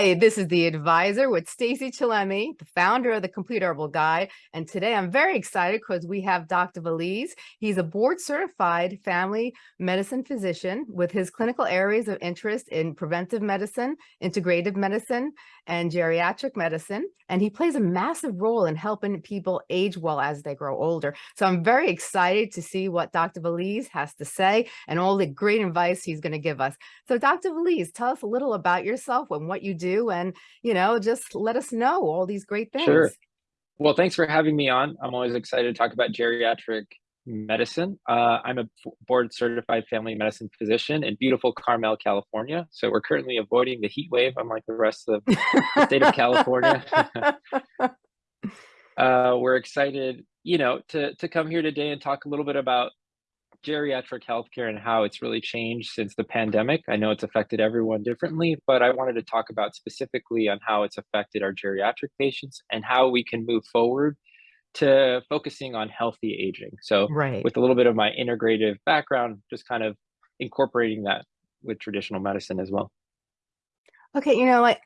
Hi, this is the advisor with Stacey Chillemi, the founder of the Complete Herbal Guide. And today I'm very excited because we have Dr. Valiz. He's a board certified family medicine physician with his clinical areas of interest in preventive medicine, integrative medicine, and geriatric medicine. And he plays a massive role in helping people age well as they grow older. So I'm very excited to see what Dr. Valiz has to say and all the great advice he's going to give us. So Dr. Valiz, tell us a little about yourself and what you do and, you know, just let us know all these great things. Sure. Well, thanks for having me on. I'm always excited to talk about geriatric medicine. Uh, I'm a board certified family medicine physician in beautiful Carmel, California. So we're currently avoiding the heat wave, unlike the rest of the state of California. uh, we're excited, you know, to, to come here today and talk a little bit about geriatric healthcare and how it's really changed since the pandemic. I know it's affected everyone differently, but I wanted to talk about specifically on how it's affected our geriatric patients and how we can move forward to focusing on healthy aging. So right. with a little bit of my integrative background, just kind of incorporating that with traditional medicine as well. Okay, you know, like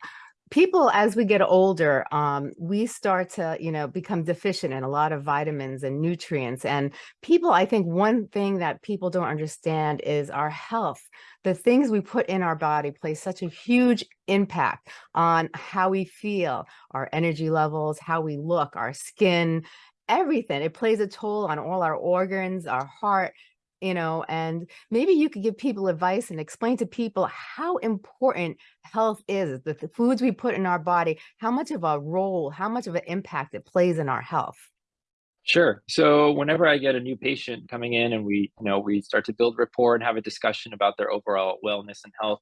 people as we get older um, we start to you know become deficient in a lot of vitamins and nutrients and people i think one thing that people don't understand is our health. The things we put in our body play such a huge impact on how we feel our energy levels how we look our skin everything. It plays a toll on all our organs our heart you know, and maybe you could give people advice and explain to people how important health is, the, the foods we put in our body, how much of a role, how much of an impact it plays in our health. Sure. So whenever I get a new patient coming in and we, you know, we start to build rapport and have a discussion about their overall wellness and health,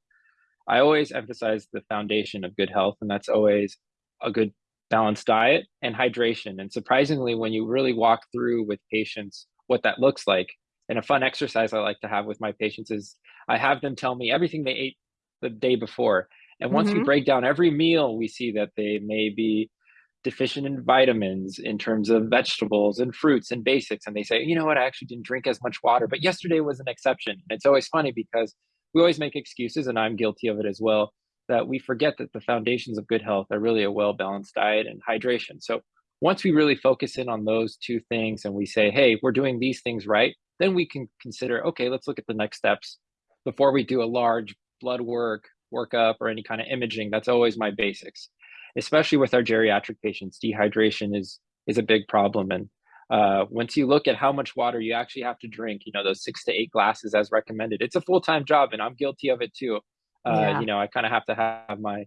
I always emphasize the foundation of good health, and that's always a good balanced diet and hydration. And surprisingly, when you really walk through with patients what that looks like, and a fun exercise I like to have with my patients is I have them tell me everything they ate the day before. And once mm -hmm. we mm-hmm. break down every meal, we see that they may be deficient in vitamins in terms of vegetables and fruits and basics. And they say, you know what, I actually didn't drink as much water, but yesterday was an exception. And it's always funny because we always make excuses, and I'm guilty of it as well, that we forget that the foundations of good health are really a well balanced diet and hydration. So once we really focus in on those two things and we say, hey, we're doing these things right, then we can consider, okay, let's look at the next steps before we do a large blood work, workup, or any kind of imaging. That's always my basics, especially with our geriatric patients. Dehydration is is a big problem, and uh, once you look at how much water you actually have to drink, you know, those six to eight glasses as recommended, it's a full time job, and I'm guilty of it too. Uh, yeah. You know, I kind of have to have my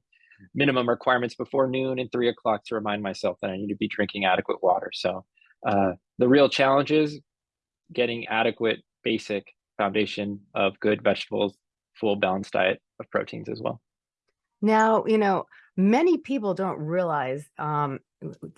minimum requirements before noon and three o'clock to remind myself that I need to be drinking adequate water. So uh, the real challenge is getting adequate basic foundation of good vegetables, full balanced diet of proteins as well. Now, you know, many people don't realize um,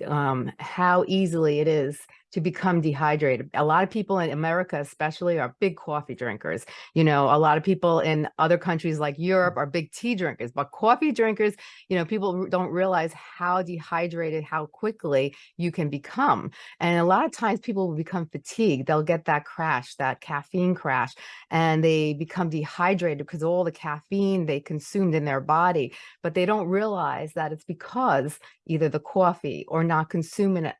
um, how easily it is to become dehydrated. A lot of people in America, especially, are big coffee drinkers. You know, a lot of people in other countries like Europe are big tea drinkers, but coffee drinkers, you know, people don't realize how dehydrated, how quickly you can become. And a lot of times people will become fatigued. They'll get that crash, that caffeine crash, and they become dehydrated because all the caffeine they consumed in their body, but they don't realize that it's because either the coffee or not consuming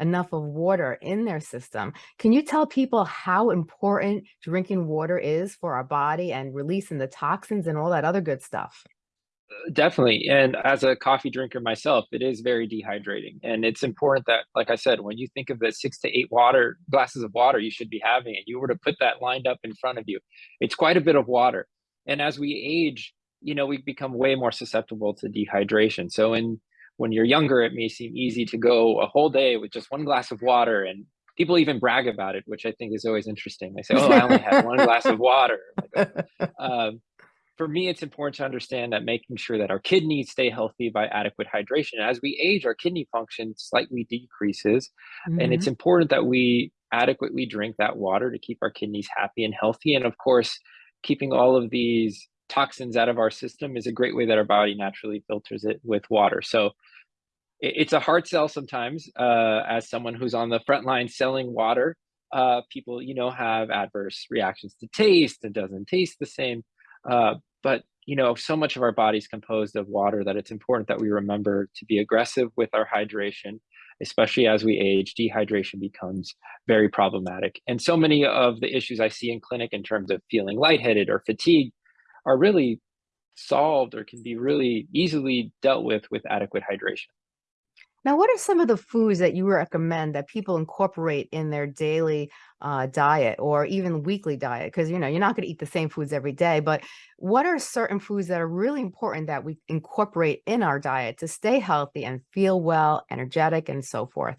enough of water in their system. Can you tell people how important drinking water is for our body and releasing the toxins and all that other good stuff? Uh, definitely. And as a coffee drinker myself, it is very dehydrating. And it's important that, like I said, when you think of the six to eight water glasses of water you should be having, and you were to put that lined up in front of you, it's quite a bit of water. And as we age, you know, we become way more susceptible to dehydration. So in when you're younger, it may seem easy to go a whole day with just one glass of water and people even brag about it, which I think is always interesting. They say, oh, I only had one glass of water. um, for me, it's important to understand that making sure that our kidneys stay healthy by adequate hydration. As we age, our kidney function slightly decreases. Mm -hmm. And it's mm-hmm. important that we adequately drink that water to keep our kidneys happy and healthy. And of course, keeping all of these toxins out of our system is a great way that our body naturally filters it with water. So it's a hard sell sometimes uh, as someone who's on the front line selling water. Uh, people, you know, have adverse reactions to taste. It doesn't taste the same. Uh, but you know, so much of our body is composed of water that it's important that we remember to be aggressive with our hydration, especially as we age, dehydration becomes very problematic. And so many of the issues I see in clinic in terms of feeling lightheaded or fatigue are really solved or can be really easily dealt with with adequate hydration. Now, what are some of the foods that you recommend that people incorporate in their daily uh, diet or even weekly diet? Because, you know, you're not going to eat the same foods every day, but what are certain foods that are really important that we incorporate in our diet to stay healthy and feel well, energetic, and so forth?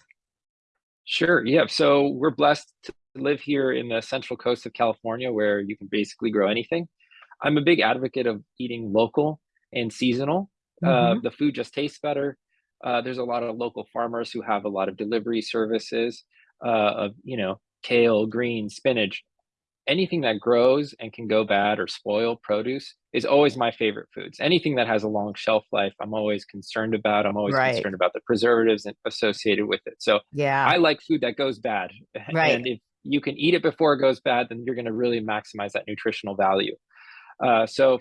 Sure. Yeah. So we're blessed to live here in the central coast of California where you can basically grow anything. I'm a big advocate of eating local and seasonal. Uh, hmm the food just tastes better uh, there's a lot of local farmers who have a lot of delivery services uh, of, you know, kale, green, spinach, anything that grows and can go bad or spoil produce is always my favorite foods. Anything that has a long shelf life, I'm always concerned about. I'm always Right. concerned about the preservatives associated with it. So Yeah. I like food that goes bad. Right. And if you can eat it before it goes bad, then you're going to really maximize that nutritional value. Uh, so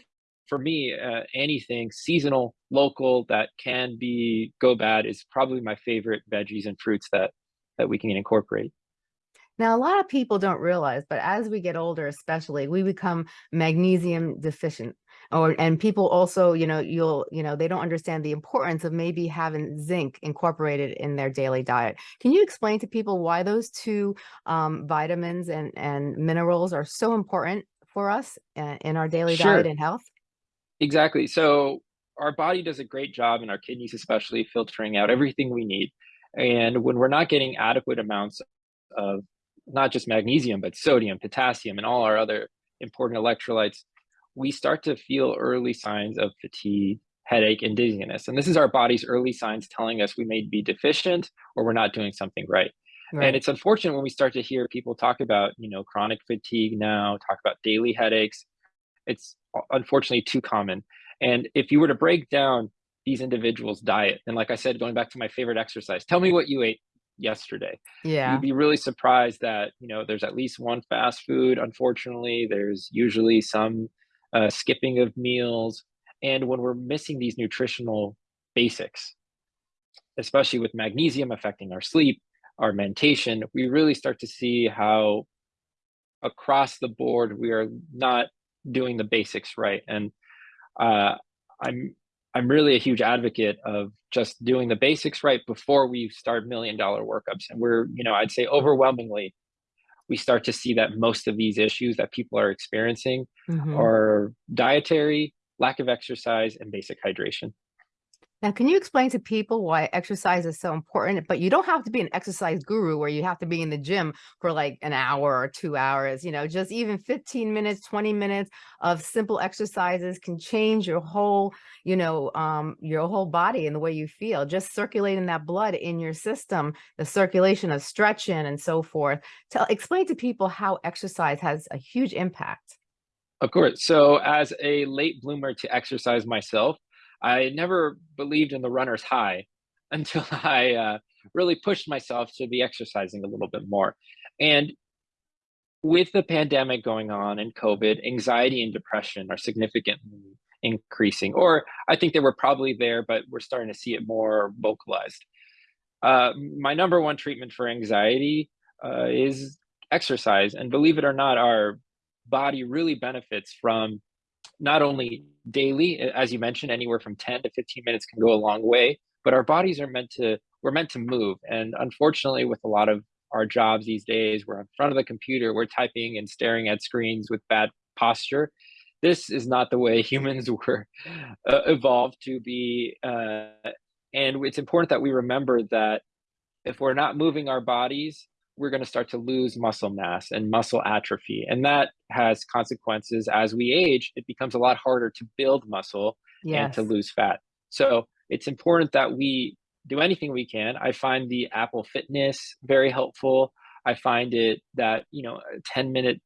for me, uh, anything seasonal, local that can be go bad is probably my favorite veggies and fruits that that we can incorporate. Now, a lot of people don't realize, but as we get older, especially, we become magnesium deficient. Or and people also, you know, you'll, you know, they don't understand the importance of maybe having zinc incorporated in their daily diet. Can you explain to people why those two um, vitamins and and minerals are so important for us uh, in our daily diet and health? Exactly. So our body does a great job, and our kidneys especially, filtering out everything we need. And when we're not getting adequate amounts of not just magnesium, but sodium, potassium, and all our other important electrolytes, we start to feel early signs of fatigue, headache, and dizziness. And this is our body's early signs telling us we may be deficient or we're not doing something right. And it's unfortunate when we start to hear people talk about, you know, chronic fatigue now, talk about daily headaches. It's unfortunately too common. And if you were to break down these individuals' diet, and like I said, going back to my favorite exercise, tell me what you ate yesterday. Yeah. You'd be really surprised that, you know, there's at least one fast food. Unfortunately, there's usually some uh, skipping of meals. And when we're missing these nutritional basics, especially with magnesium affecting our sleep, our mentation, we really start to see how across the board we are not doing the basics right. And uh, I'm I'm really a huge advocate of just doing the basics right before we start million dollar workups. And we're, you know, I'd say overwhelmingly, we start to see that most of these issues that people are experiencing hmm are dietary, lack of exercise, and basic hydration. Now, can you explain to people why exercise is so important? But you don't have to be an exercise guru where you have to be in the gym for like an hour or two hours. You know, just even 15 minutes, 20 minutes of simple exercises can change your whole, you know, um, your whole body and the way you feel. Just circulating that blood in your system, the circulation of stretching and so forth. Tell, explain to people how exercise has a huge impact. Of course. So, as a late bloomer to exercise myself, I never believed in the runner's high until I uh, really pushed myself to be exercising a little bit more. And with the pandemic going on and COVID, anxiety and depression are significantly increasing, or I think they were probably there, but we're starting to see it more vocalized. Uh, my number one treatment for anxiety uh, is exercise. And believe it or not, our body really benefits from not only daily, as you mentioned, anywhere from 10 to 15 minutes can go a long way, but our bodies are meant to, we're meant to move. And unfortunately, with a lot of our jobs these days, we're in front of the computer, we're typing and staring at screens with bad posture. This is not the way humans were uh, evolved to be. Uh, and it's important that we remember that if we're not moving our bodies, we're going to start to lose muscle mass and muscle atrophy. And that has consequences as we age. It becomes a lot harder to build muscle and to lose fat. So it's important that we do anything we can. I find the Apple Fitness very helpful. I find it that, you know, a 10 minute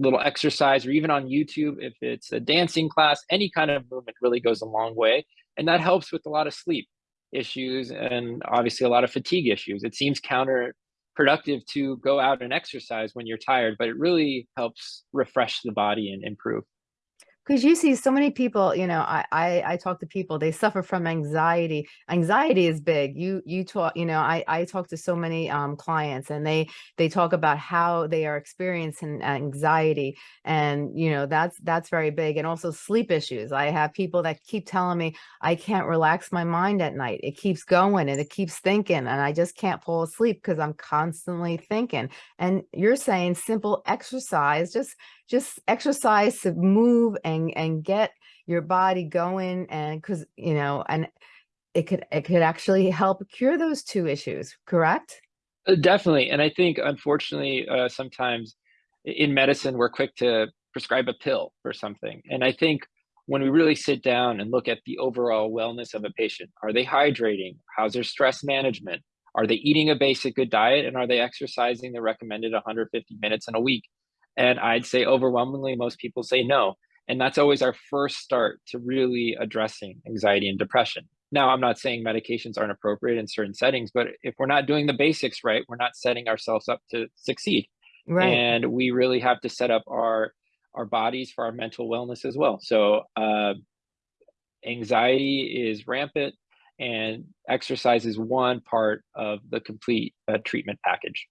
little exercise or even on YouTube, if it's a dancing class, any kind of movement really goes a long way. And that helps with a lot of sleep issues and obviously a lot of fatigue issues. It seems counterproductive to go out and exercise when you're tired, but it really helps refresh the body and improve. Because you see so many people, you know, I, I I talk to people, they suffer from anxiety. Anxiety is big. You you talk, you know, I I talk to so many um clients and they they talk about how they are experiencing anxiety and you know that's that's very big and also sleep issues. I have people that keep telling me I can't relax my mind at night. It keeps going and it keeps thinking and I just can't fall asleep because I'm constantly thinking. And you're saying simple exercise, just just exercise to move and and get your body going and because you know and it could it could actually help cure those two issues correct? Uh, definitely and i think unfortunately uh, sometimes in medicine we're quick to prescribe a pill for something and i think when we really sit down and look at the overall wellness of a patient are they hydrating? How's their stress management? Are they eating a basic good diet and are they exercising the recommended 150 minutes in a week and I'd say overwhelmingly, most people say no. And that's always our first start to really addressing anxiety and depression. Now, I'm not saying medications aren't appropriate in certain settings, but if we're not doing the basics right, we're not setting ourselves up to succeed. right And we really have to set up our our bodies for our mental wellness as well. So uh, anxiety is rampant, and exercise is one part of the complete uh, treatment package.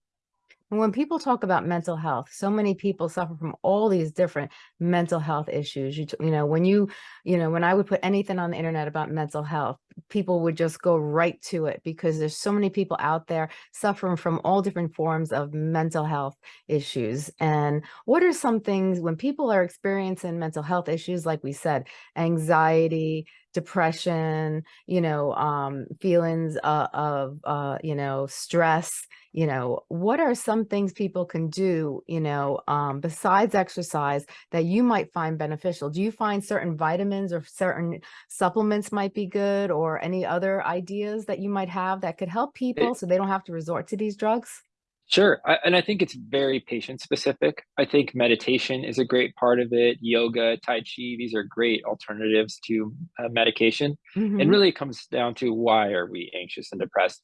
When people talk about mental health, so many people suffer from all these different mental health issues. You, you know, when you, you know, when I would put anything on the internet about mental health, people would just go right to it because there's so many people out there suffering from all different forms of mental health issues. And what are some things when people are experiencing mental health issues, like we said, anxiety, depression, you know, um, feelings uh, of, uh, you know, stress, you know, what are some things people can do, you know, um, besides exercise that you might find beneficial? Do you find certain vitamins or certain supplements might be good or any other ideas that you might have that could help people so they don't have to resort to these drugs? Sure. I, and I think it's very patient specific. I think meditation is a great part of it. Yoga, Tai Chi, these are great alternatives to uh, medication. And hmm really it comes down to why are we anxious and depressed?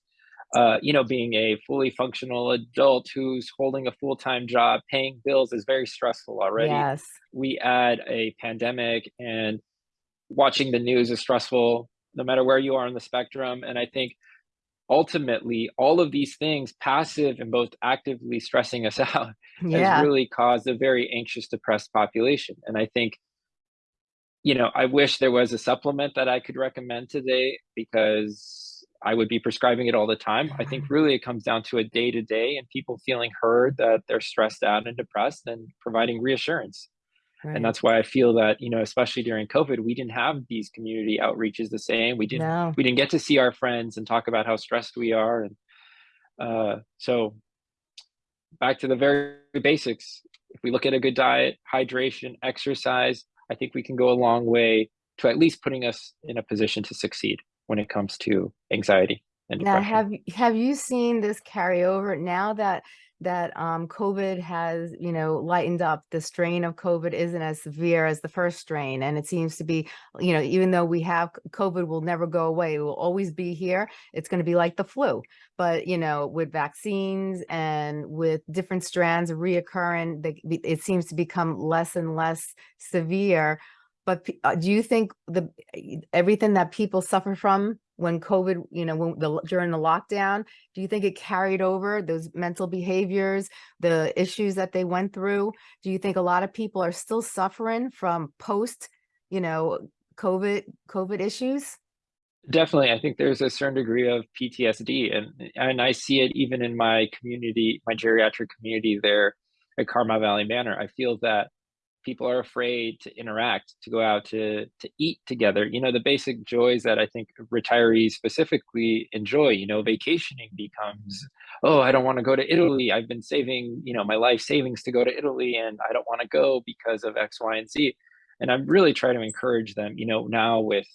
Uh, you know, being a fully functional adult who's holding a full time job, paying bills is very stressful already. Yes. We add a pandemic and watching the news is stressful no matter where you are on the spectrum. And I think ultimately all of these things passive and both actively stressing us out has really caused a very anxious depressed population. And i think you know i wish there was a supplement that i could recommend today because i would be prescribing it all the time. I think really it comes down to a day to day and people feeling heard that they're stressed out and depressed and providing reassurance and that's why I feel that, you know, especially during COVID, we didn't have these community outreaches the same. We didn't No. we didn't get to see our friends and talk about how stressed we are. And uh, so back to the very basics. If we look at a good diet, hydration, exercise, I think we can go a long way to at least putting us in a position to succeed when it comes to anxiety and Now, depression. have have you seen this carry over now that that um, COVID has, you know, lightened up? The strain of COVID isn't as severe as the first strain, and it seems to be, you know, even though we have COVID, will never go away. It will always be here. It's going to be like the flu, but you know, with vaccines and with different strands reoccurring, they, it seems to become less and less severe. But uh, do you think the everything that people suffer from when COVID, you know, when the during the lockdown, do you think it carried over those mental behaviors, the issues that they went through? Do you think a lot of people are still suffering from post, you know, COVID COVID issues? Definitely, I think there's a certain degree of PTSD, and and I see it even in my community, my geriatric community there at Carmel Valley Manor. I feel that people are afraid to interact, to go out to to eat together. You know, the basic joys that I think retirees specifically enjoy. You know, vacationing becomes, oh, I don't want to go to Italy. I've been saving, you know, my life savings to go to Italy, and I don't want to go because of X, Y, and Z. And I'm really trying to encourage them. You know, now with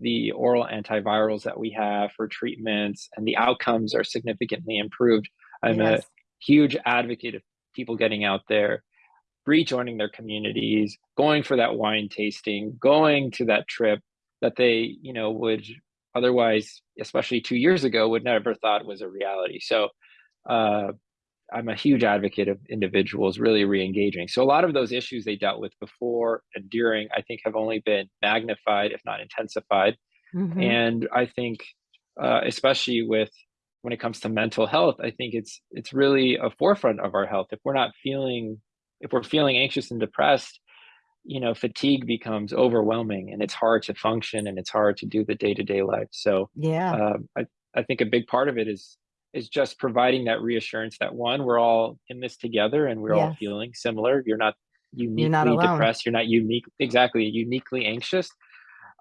the oral antivirals that we have for treatments and the outcomes are significantly improved. I'm a huge advocate of people getting out there, rejoining their communities, going for that wine tasting, going to that trip that they, you know, would otherwise, especially two years ago, would never thought was a reality. So uh, I'm a huge advocate of individuals really re-engaging. So a lot of those issues they dealt with before and during, I think, have only been magnified, if not intensified. Mhm. And I think, uh, especially with when it comes to mental health, I think it's it's really a forefront of our health. If we're not feeling, if we're feeling anxious and depressed, you know, fatigue becomes overwhelming, and it's hard to function, and it's hard to do the day to day life. So, Yeah. um, I I think a big part of it is is just providing that reassurance that one, we're all in this together, and we're all feeling similar. You're not You're not uniquely depressed. You're not unique, exactly uniquely anxious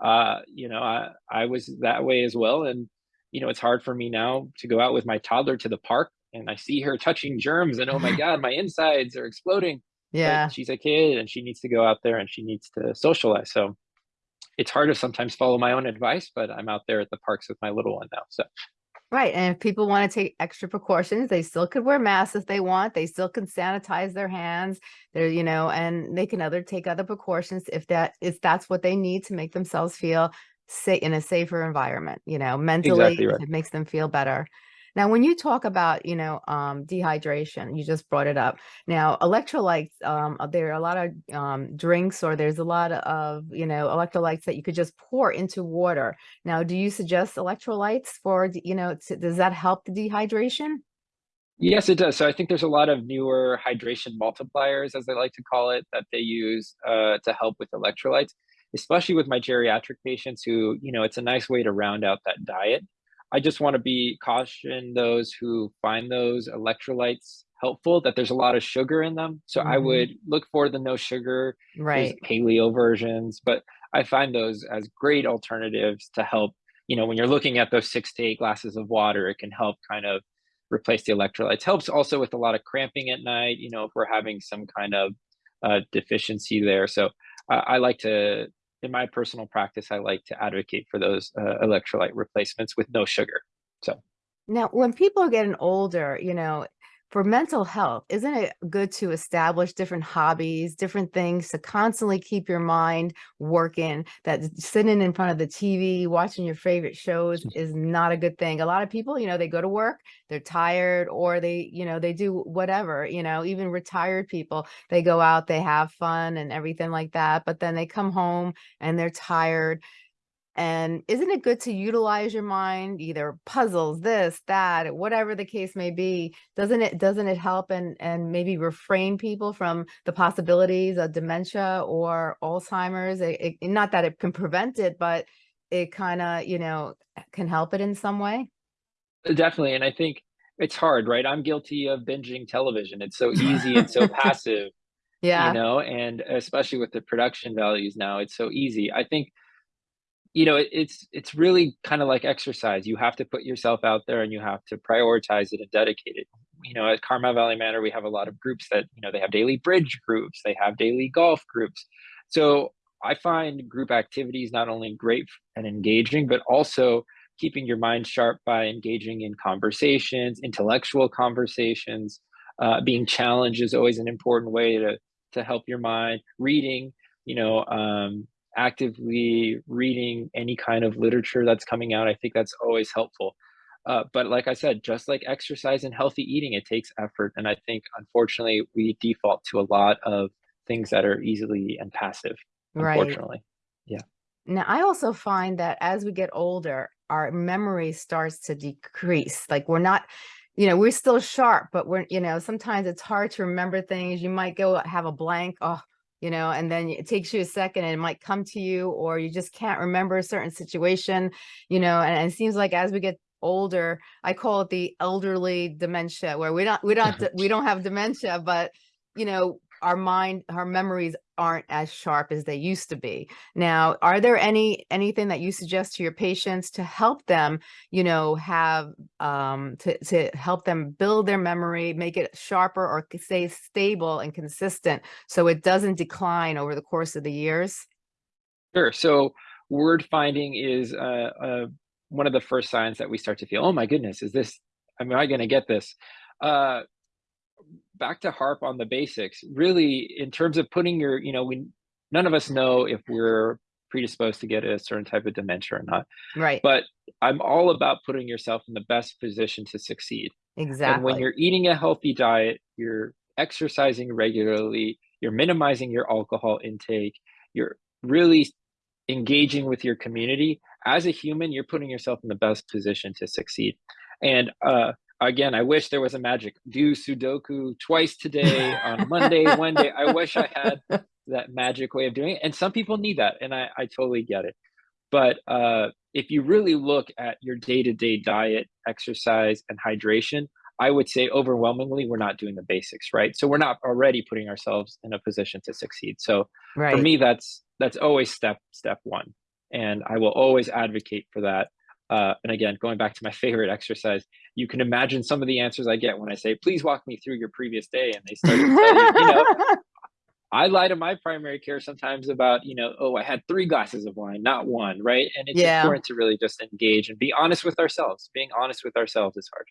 uh, you know, I I was that way as well, and, you know, it's hard for me now to go out with my toddler to the park, and I see her touching germs, and, "Oh my god, my insides are exploding," but Yeah. she's a kid, and she needs to go out there, and she needs to socialize, so it's hard to sometimes follow my own advice, but I'm out there at the parks with my little one now, so Right, and if people wanna take extra precautions, they still could wear masks if they want, they still can sanitize their hands, they're you know, and they can other take other precautions if that if that's what they need to make themselves feel sa in a safer environment, you know, mentally, exactly right. it makes them feel better. Now, when you talk about, you know, um, dehydration, you just brought it up. Now, electrolytes, um, uh, there are a lot of um, drinks or there's a lot of, you know, electrolytes that you could just pour into water. Now, do you suggest electrolytes for, you know, to, does that help the dehydration? Yes, it does. So I think there's a lot of newer hydration multipliers, as they like to call it, that they use uh, to help with electrolytes, especially with my geriatric patients who, you know, it's a nice way to round out that diet. I just want to be caution those who find those electrolytes helpful that there's a lot of sugar in them. So I hmm would look for the no sugar. Right. paleo versions, but I find those as great alternatives to help, you know, when you're looking at those six to eight glasses of water, it can help kind of replace the electrolytes. Helps also with a lot of cramping at night, you know, if we're having some kind of uh, deficiency there. So I, I like to, in my personal practice, I like to advocate for those uh, electrolyte replacements with no sugar. So Now, when people are getting older, you know, for mental health, isn't it good to establish different hobbies, different things to constantly keep your mind working? That sitting in front of the TV, watching your favorite shows mm. is not a good thing. A lot of people, you know, they go to work, they're tired, or they, you know, they do whatever, you know, even retired people, they go out, they have fun and everything like that, but then they come home and they're tired and isn't it good to utilize your mind, either puzzles, this, that, whatever the case may be? Doesn't it doesn't it help and and maybe refrain people from the possibilities of dementia or Alzheimer's? It, it, not that it can prevent it, but it kind of, you know, can help it in some way. Uh, definitely, and I think it's hard, right? I'm guilty of binging television. It's so easy and so passive, Yeah. you know, and especially with the production values now, it's so easy. I think you know, it, it's it's really kind of like exercise. You have to put yourself out there and you have to prioritize it and dedicate it. You know, at Carmel Valley Manor, we have a lot of groups that, you know, they have daily bridge groups, they have daily golf groups. So I find group activities not only great and engaging, but also keeping your mind sharp by engaging in conversations, intellectual conversations. Uh, being challenged is always an important way to to help your mind. Reading, you know, um, actively reading any kind of literature that's coming out. I think that's always helpful. Uh, but like I said, just like exercise and healthy eating, it takes effort. And I think, unfortunately, we default to a lot of things that are easily and passive, right. unfortunately. Yeah, Now, I also find that as we get older, our memory starts to decrease. Like we're not, you know, we're still sharp, but we're, you know, sometimes it's hard to remember things. You might go have a blank, oh, you know, and then it takes you a second and it might come to you, or you just can't remember a certain situation, you know, and, and it seems like as we get older, I call it the elderly dementia, where we don't, we don't, we don't have dementia, but, you know, our mind, our memories aren't as sharp as they used to be now, are there any anything that you suggest to your patients to help them, you know, have um to to help them build their memory, make it sharper or stay stable and consistent so it doesn't decline over the course of the years? sure. So, word finding is uh, uh, one of the first signs that we start to feel, oh my goodness, is this, am I going to get this? Uh, back to harp on the basics really in terms of putting your you know we none of us know if we're predisposed to get a certain type of dementia or not Right. but i'm all about putting yourself in the best position to succeed Exactly. And when you're eating a healthy diet, you're exercising regularly, you're minimizing your alcohol intake, you're really engaging with your community, as a human, you're putting yourself in the best position to succeed. And, uh, again, I wish there was a magic, do Sudoku twice today on Monday, Wednesday. I wish I had that magic way of doing it, and some people need that, and I I totally get it. But, uh, if you really look at your day-to-day diet, exercise, and hydration, I would say overwhelmingly, we're not doing the basics, right? So we're not already putting ourselves in a position to succeed. So for me, that's that's always step step 1, and I will always advocate for that. Uh, and again, going back to my favorite exercise, you can imagine some of the answers I get when I say, "Please walk me through your previous day," and they start to tell you, you know I lie to my primary care sometimes about, you know, "Oh, I had 3 glasses of wine, not 1," right? And it's Yeah. important to really just engage and be honest with ourselves. Being honest with ourselves is hard.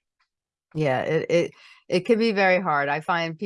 Yeah, it it it can be very hard. I find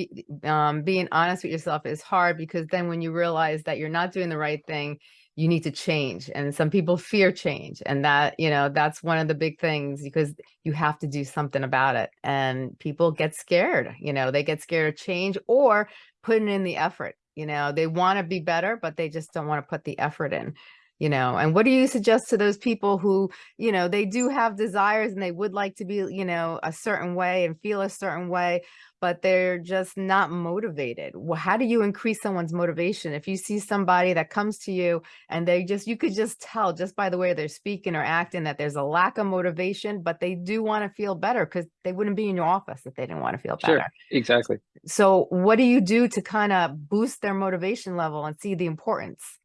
um, being honest with yourself is hard because then when you realize that you're not doing the right thing, you need to change. And some people fear change. And that, you know, that's one of the big things because you have to do something about it. And people get scared, you know, they get scared of change or putting in the effort. You know, they want to be better, but they just don't want to put the effort in, you know. And what do you suggest to those people who you know, they do have desires and they would like to be, you know, a certain way and feel a certain way, but they're just not motivated. Well, how do you increase someone's motivation? If you see somebody that comes to you and they just, you could just tell just by the way they're speaking or acting that there's a lack of motivation, but they do want to feel better because they wouldn't be in your office if they didn't want to feel better Sure, exactly. So what do you do to kind of boost their motivation level and see the importance?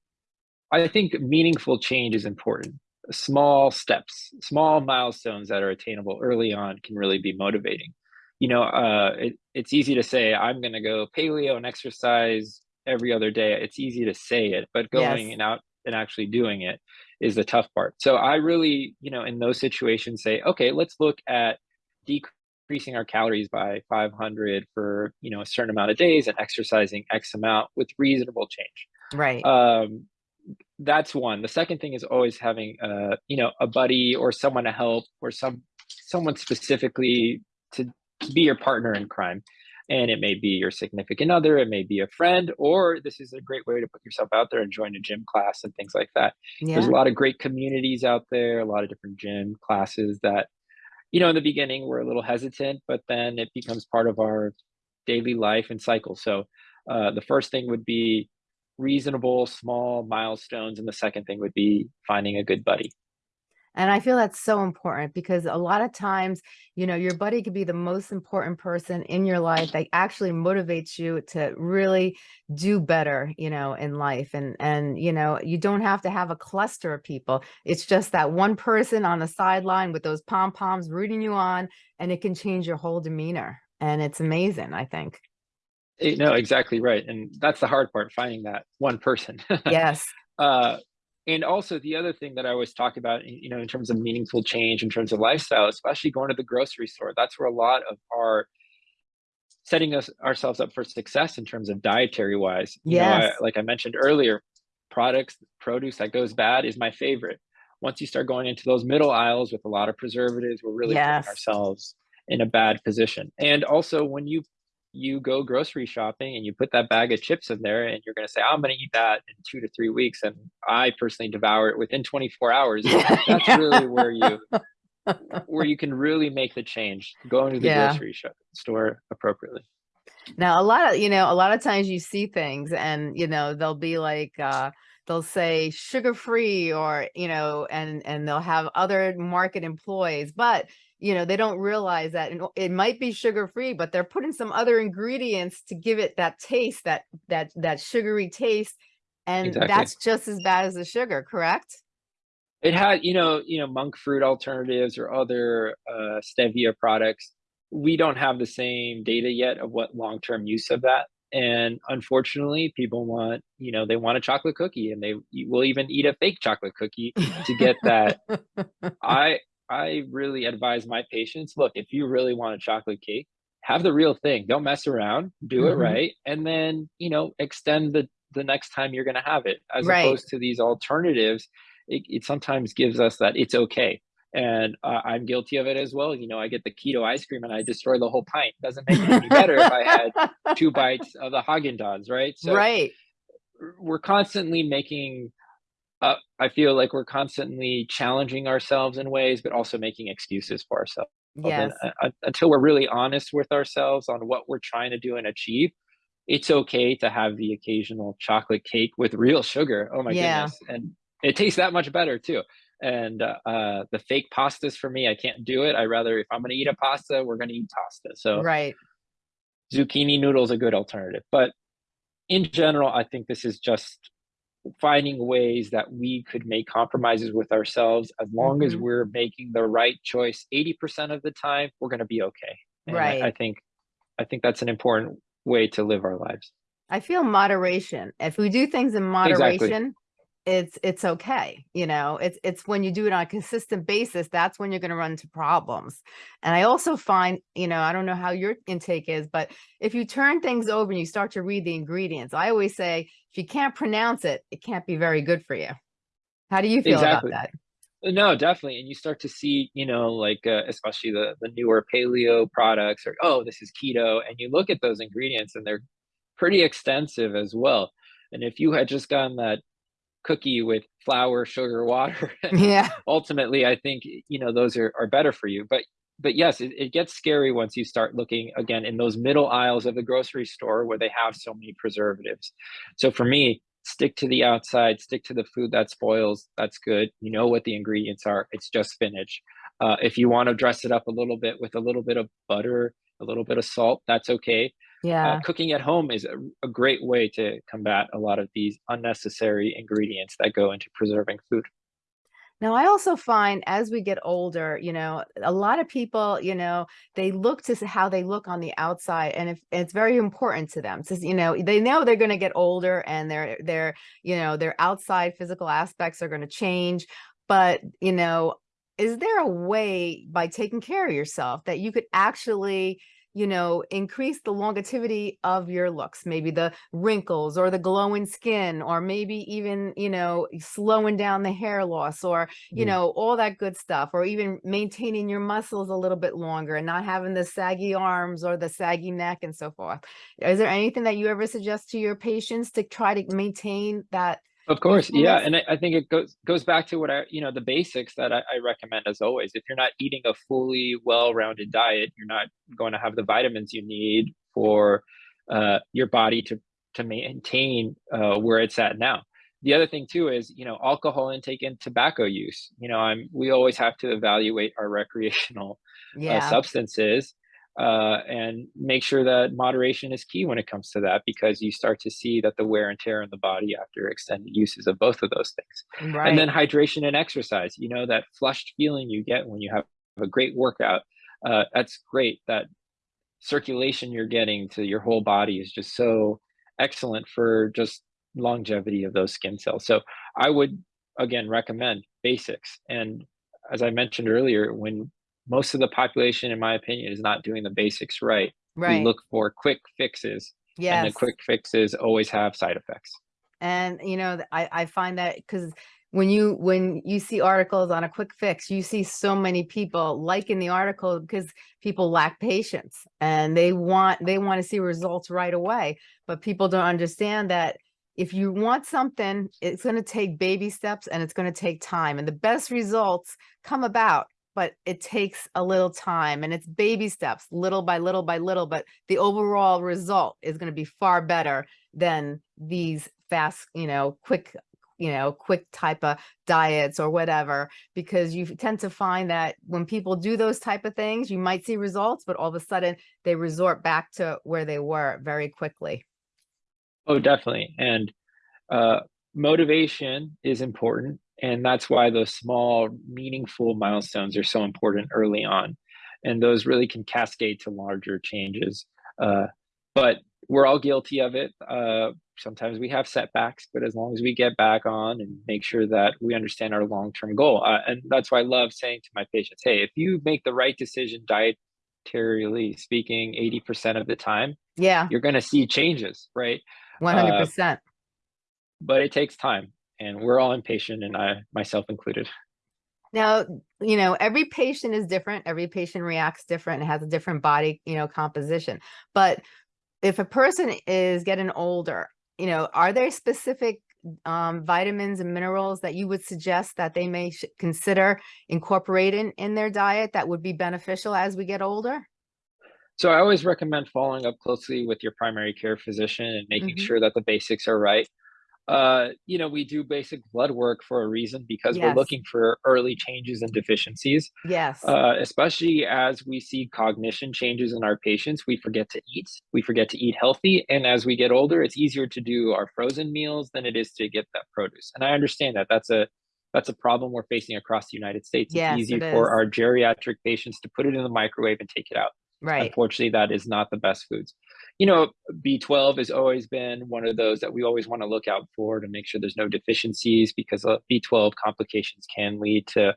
I think meaningful change is important. Small steps, small milestones that are attainable early on can really be motivating. You know, uh, it, it's easy to say, I'm going to go paleo and exercise every other day. It's easy to say it, but Yes. going and out and actually doing it is the tough part. So I really, you know, in those situations say, okay, let's look at decreasing our calories by 500 for, you know, a certain amount of days and exercising X amount with reasonable change. Right. Um, that's one. The second thing is always having, uh, you know, a buddy or someone to help or some someone specifically to be your partner in crime. And it may be your significant other, it may be a friend, or this is a great way to put yourself out there and join a gym class and things like that. There's a lot of great communities out there, a lot of different gym classes that, you know, in the beginning we're a little hesitant, but then it becomes part of our daily life and cycle. So, uh, the first thing would be reasonable small milestones, and the second thing would be finding a good buddy. And I feel that's so important because a lot of times, you know, your buddy could be the most important person in your life that actually motivates you to really do better, you know, in life. And and you know, you don't have to have a cluster of people. It's just that one person on the sideline with those pom-poms rooting you on, and it can change your whole demeanor. And it's amazing, I think. Eh, no, exactly right, and that's the hard part, finding that one person. Yes. Uh, and also the other thing that I always talk about, you know, in terms of meaningful change, in terms of lifestyle, especially going to the grocery store, that's where a lot of our setting us ourselves up for success in terms of dietary wise. You know, like I mentioned earlier, products, produce that goes bad is my favorite. Once you start going into those middle aisles with a lot of preservatives, we're really putting ourselves in a bad position. And also when you you go grocery shopping and you put that bag of chips in there and you're gonna say, "I'm gonna eat that in 2 to 3 weeks," and I personally devour it within 24 hours, that's really where you where you can really make the change, going to the Yeah. grocery shop store appropriately. Now, a lot of you know, a lot of times you see things and, you know, they'll be like, uh, they'll say sugar-free or, you know, and and they'll have other market employees, but, you know, they don't realize that it might be sugar-free, but they're putting some other ingredients to give it that taste, that that that sugary taste, and Exactly. that's just as bad as the sugar, correct? It had you know you know, monk fruit alternatives or other, uh, stevia products. We don't have the same data yet of what long-term use of that, and unfortunately, people want you know, they want a chocolate cookie and they will even eat a fake chocolate cookie to get that. I I really advise my patients, "Look, if you really want a chocolate cake, have the real thing, don't mess around, do it Mhm. right, and then, you know, extend the the next time you're gonna have it," as Right. opposed to these alternatives, it it sometimes gives us that it's okay, and uh, I'm guilty of it as well. You know, I get the keto ice cream and I destroy the whole pint. Doesn't make it any better if I had two bites of the Haagen Dazs, right? So right. We're constantly making. Uh, I feel like we're constantly challenging ourselves in ways, but also making excuses for ourselves. Yes. And, uh, until we're really honest with ourselves on what we're trying to do and achieve, it's okay to have the occasional chocolate cake with real sugar. Oh my yeah. goodness. And it tastes that much better too. And uh, uh, the fake pastas for me, I can't do it. I rather, if I'm going to eat a pasta, we're going to eat pasta. So right. zucchini noodles a good alternative. But in general, I think this is just finding ways that we could make compromises with ourselves as long mm-hmm. as we're making the right choice 80% of the time we're going to be okay and right I, I, think i think that's an important way to live our lives. I feel moderation. If we do things in moderation, exactly. It's it's okay. You know, it's it's when you do it on a consistent basis, that's when you're going to run into problems. And I also find, you know, I don't know how your intake is, but if you turn things over and you start to read the ingredients, I always say if you can't pronounce it, it can't be very good for you. How do you feel exactly. about that? No, definitely. And you start to see, you know, like uh, especially the the newer paleo products or oh, this is keto and you look at those ingredients and they're pretty extensive as well. And if you had just gotten that cookie with flour, sugar, water, yeah. ultimately I think, you know, those are are better for you. But but yes, it, it gets scary once you start looking again in those middle aisles of the grocery store where they have so many preservatives. So for me, stick to the outside, stick to the food that spoils. That's good. You know what the ingredients are. It's just spinach. Uh, if you want to dress it up a little bit with a little bit of butter, a little bit of salt, that's okay. Yeah. Uh, cooking at home is a, a great way to combat a lot of these unnecessary ingredients that go into preserving food. Now, I also find as we get older, you know, a lot of people, you know, they look to how they look on the outside and if it's very important to them. So, you know, they know they're going to get older and their, their, you know, their outside physical aspects are going to change. But, you know, is there a way by taking care of yourself that you could actually you know, increase the longevity of your looks, maybe the wrinkles or the glowing skin, or maybe even, you know, slowing down the hair loss or, you mm. know, all that good stuff, or even maintaining your muscles a little bit longer and not having the saggy arms or the saggy neck and so forth. Is there anything that you ever suggest to your patients to try to maintain that of course, yeah, and I, I, think it goes goes back to what I you know the basics that I, I recommend as always. If you're not eating a fully well-rounded diet, you're not going to have the vitamins you need for uh, your body to to maintain uh, where it's at now. The other thing too is you know alcohol intake and tobacco use. You know, I'm we always have to evaluate our recreational uh, yeah. uh, substances uh, and make sure that moderation is key when it comes to that because you start to see that the wear and tear in the body after extended uses of both of those things. Right. And then hydration and exercise, you know, that flushed feeling you get when you have a great workout. Uh, that's great. That circulation you're getting to your whole body is just so excellent for just longevity of those skin cells. So I would again recommend basics. And as I mentioned earlier, when most of the population, in my opinion, is not doing the basics right. Right. We look for quick fixes. Yes. And the quick fixes always have side effects. And you know, I, I find that because when you when you see articles on a quick fix, you see so many people liking the article because people lack patience and they want they want to see results right away. But people don't understand that if you want something, it's going to take baby steps and it's going to take time. And the best results come about but it takes a little time and it's baby steps, little by little by little, but the overall result is going to be far better than these fast, you know, quick, you know, quick type of diets or whatever, because you tend to find that when people do those type of things, you might see results, but all of a sudden they resort back to where they were very quickly. Oh, definitely. And uh, motivation is important and that's why those small, meaningful milestones are so important early on. And those really can cascade to larger changes. Uh, but we're all guilty of it. Uh, sometimes we have setbacks, but as long as we get back on and make sure that we understand our long term goal. Uh, and that's why I love saying to my patients hey, if you make the right decision dietarily speaking 80% of the time, yeah, you're going to see changes, right? 100%. Uh, but it takes time and we're all impatient and I myself included. Now, you know, every patient is different. Every patient reacts different and has a different body, you know, composition. But if a person is getting older, you know, are there specific um, vitamins and minerals that you would suggest that they may consider incorporating in their diet that would be beneficial as we get older? So I always recommend following up closely with your primary care physician and making Mhm. sure that the basics are right. Uh, you know, we do basic blood work for a reason because we're looking for early changes and deficiencies. yes, Uh, especially as we see cognition changes in our patients, we forget to eat. We forget to eat healthy. And as we get older, it's easier to do our frozen meals than it is to get that produce. And I understand that that's a that's a problem we're facing across the United States. It's yes, easy it for our geriatric patients to put it in the microwave and take it out. Right. Unfortunately, that is not the best foods. You know, B12 has always been one of those that we always want to look out for to make sure there's no deficiencies because uh, B12 complications can lead to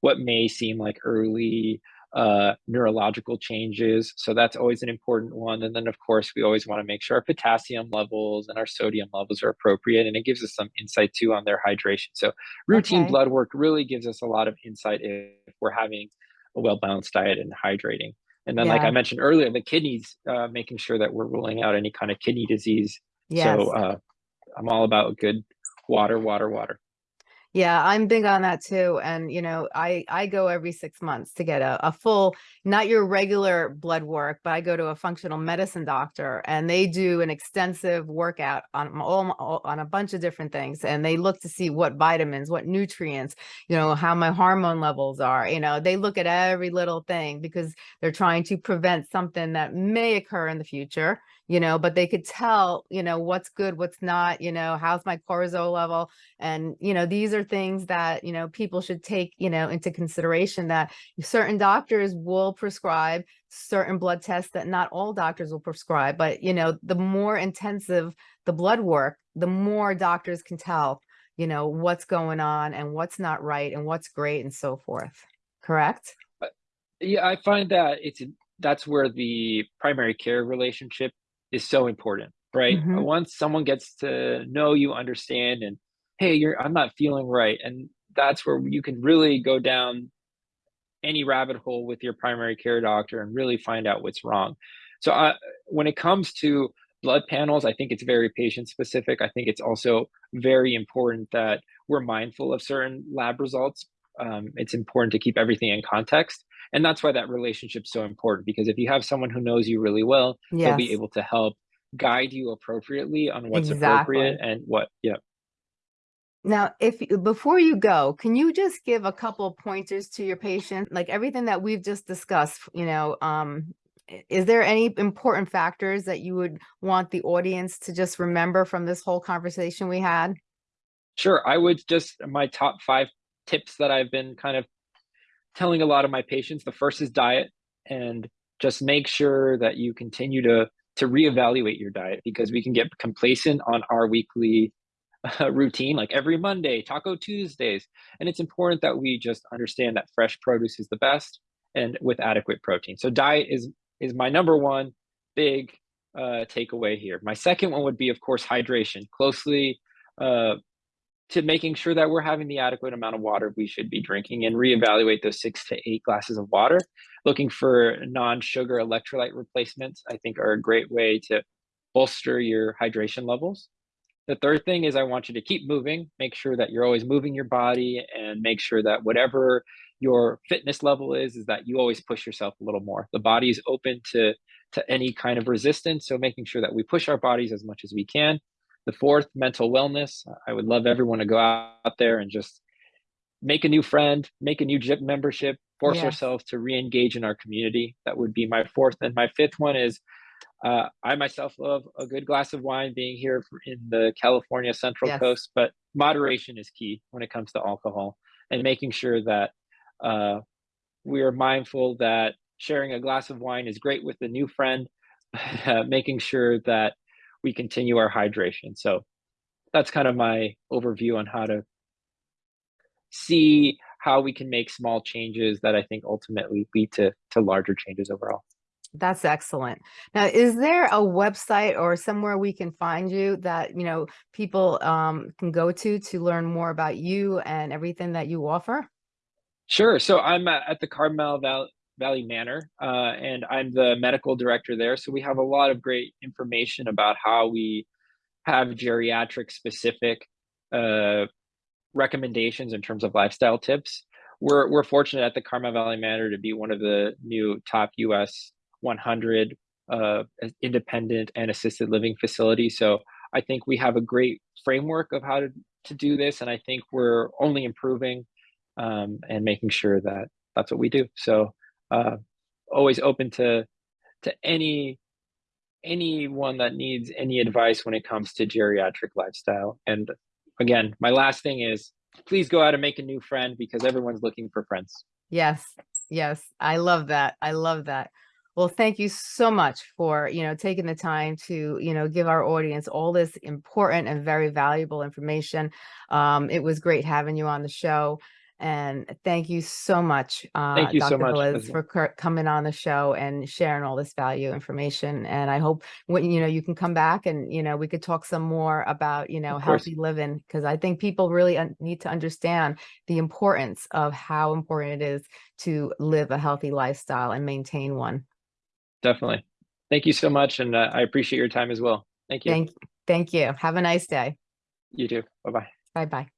what may seem like early uh, neurological changes. So that's always an important one. And then, of course, we always want to make sure our potassium levels and our sodium levels are appropriate. And it gives us some insight too on their hydration. So routine Okay. blood work really gives us a lot of insight if we're having a well balanced diet and hydrating. And then, like I mentioned earlier, the kidneys, uh, making sure that we're ruling out any kind of kidney disease. So uh, I'm all about good water, water, water. Yeah, I'm big on that too. And, you know, I, I go every six months to get a, a full, not your regular blood work, but I go to a functional medicine doctor and they do an extensive workout on all- on a bunch of different things. And they look to see what vitamins, what nutrients, you know, how my hormone levels are, you know, they look at every little thing because they're trying to prevent something that may occur in the future, you know, but they could tell, you know, what's good, what's not, you know, how's my cortisol level, and, you know, these are things that, you know, people should take, you know, into consideration that certain doctors will prescribe certain blood tests that not all doctors will prescribe. But, you know, the more intensive the blood work, the more doctors can tell, you know, what's going on and what's not right and what's great and so forth. Correct? Uh, yeah, I find that it's that's where the primary care relationship is so important, right? Uh, hmm Once someone gets to know you, understand, and hey, you're I'm not feeling right, and that's where you can really go down any rabbit hole with your primary care doctor and really find out what's wrong. So, I, when it comes to blood panels, I think it's very patient specific. I think it's also very important that we're mindful of certain lab results. Um, it's important to keep everything in context. And that's why that relationship's so important because if you have someone who knows you really well, they'll be able to help guide you appropriately on what's appropriate and what, yeah. Now, if before you go, can you just give a couple of pointers to your patient, like everything that we've just discussed, you know, um, is there any important factors that you would want the audience to just remember from this whole conversation we had? Sure. I would just, my top five tips that I've been kind of telling a lot of my patients. The first is diet and just make sure that you continue to to reevaluate your diet because we can get complacent on our weekly uh, routine like every monday taco tuesdays. And it's important that we just understand that fresh produce is the best and with adequate protein. So diet is is my number one big uh, takeaway here. My second one would be of course hydration. Closely uh, to making sure that we're having the adequate amount of water we should be drinking and reevaluate those six to eight glasses of water. Looking for non-sugar electrolyte replacements, I think are a great way to bolster your hydration levels. The third thing is I want you to keep moving, make sure that you're always moving your body and make sure that whatever your fitness level is, is that you always push yourself a little more. The body is open to to any kind of resistance, so making sure that we push our bodies as much as we can the fourth, mental wellness. I would love everyone to go out there and just make a new friend, make a new gym membership, force Yes, ourselves to re-engage in our community. That would be my fourth. And my fifth one is uh, I myself love a good glass of wine being here in the California Central yes. Coast, but moderation is key when it comes to alcohol and making sure that uh, we are mindful that sharing a glass of wine is great with a new friend, uh, making sure that we continue our hydration. So that's kind of my overview on how to see how we can make small changes that I think ultimately lead to to larger changes overall. That's excellent. Now, is there a website or somewhere we can find you that, you know, people um, can go to to learn more about you and everything that you offer? Sure. So I'm at the Carmel Val- Valley Manor, uh, and I'm the medical director there. So we have a lot of great information about how we have geriatric specific uh, recommendations in terms of lifestyle tips. We're we're fortunate at the Carmel Valley Manor to be one of the new top U.S. 100 uh, independent and assisted living facilities. So I think we have a great framework of how to to do this, and I think we're only improving um, and making sure that that's what we do. So uh, always open to to any anyone that needs any advice when it comes to geriatric lifestyle. And again, my last thing is please go out and make a new friend because everyone's looking for friends. Yes, yes, I love that. I love that. Well, thank you so much for, you know, taking the time to, you know, give our audience all this important and very valuable information. Um, it was great having you on the show. And thank you so much, uh, Thank you so Dr. much Velez, for coming on the show and sharing all this value information. And I hope when, you know, you can come back and, you know, we could talk some more about, you know, healthy living, because I think people really need to understand the importance of how important it is to live a healthy lifestyle and maintain one. Definitely. Thank you so much. And uh, I appreciate your time as well. Thank you. Thank, thank you. Have a nice day. you too. Bye bye. Bye-bye.